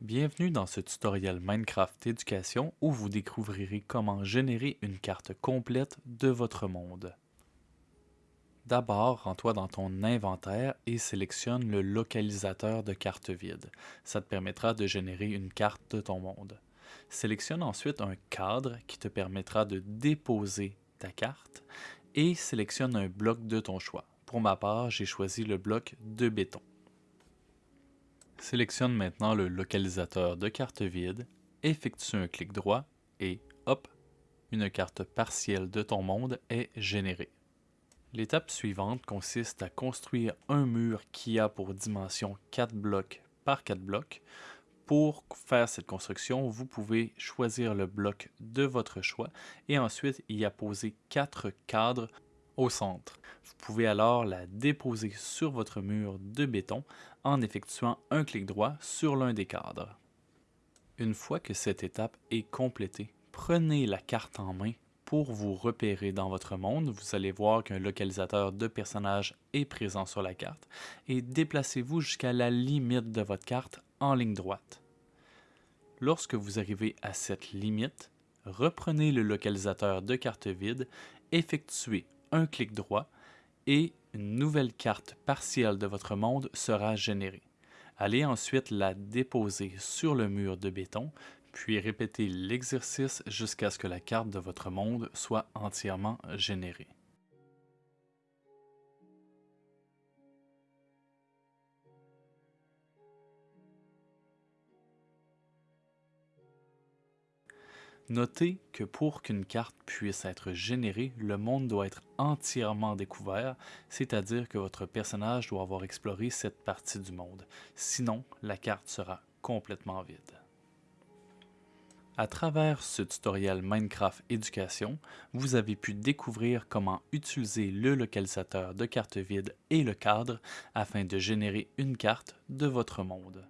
Bienvenue dans ce tutoriel Minecraft Éducation où vous découvrirez comment générer une carte complète de votre monde. D'abord, rends-toi dans ton inventaire et sélectionne le localisateur de carte vide. Ça te permettra de générer une carte de ton monde. Sélectionne ensuite un cadre qui te permettra de déposer ta carte et sélectionne un bloc de ton choix. Pour ma part, j'ai choisi le bloc de béton. Sélectionne maintenant le localisateur de carte vide, effectue un clic droit et hop, une carte partielle de ton monde est générée. L'étape suivante consiste à construire un mur qui a pour dimension 4 blocs par 4 blocs. Pour faire cette construction, vous pouvez choisir le bloc de votre choix et ensuite y apposer 4 cadres au centre. Vous pouvez alors la déposer sur votre mur de béton en effectuant un clic droit sur l'un des cadres. Une fois que cette étape est complétée, prenez la carte en main pour vous repérer dans votre monde. Vous allez voir qu'un localisateur de personnage est présent sur la carte et déplacez-vous jusqu'à la limite de votre carte en ligne droite. Lorsque vous arrivez à cette limite, reprenez le localisateur de carte vide, effectuez un clic droit et une nouvelle carte partielle de votre monde sera générée. Allez ensuite la déposer sur le mur de béton, puis répétez l'exercice jusqu'à ce que la carte de votre monde soit entièrement générée. Notez que pour qu'une carte puisse être générée, le monde doit être entièrement découvert, c'est-à-dire que votre personnage doit avoir exploré cette partie du monde. Sinon, la carte sera complètement vide. À travers ce tutoriel Minecraft Éducation, vous avez pu découvrir comment utiliser le localisateur de carte vide et le cadre afin de générer une carte de votre monde.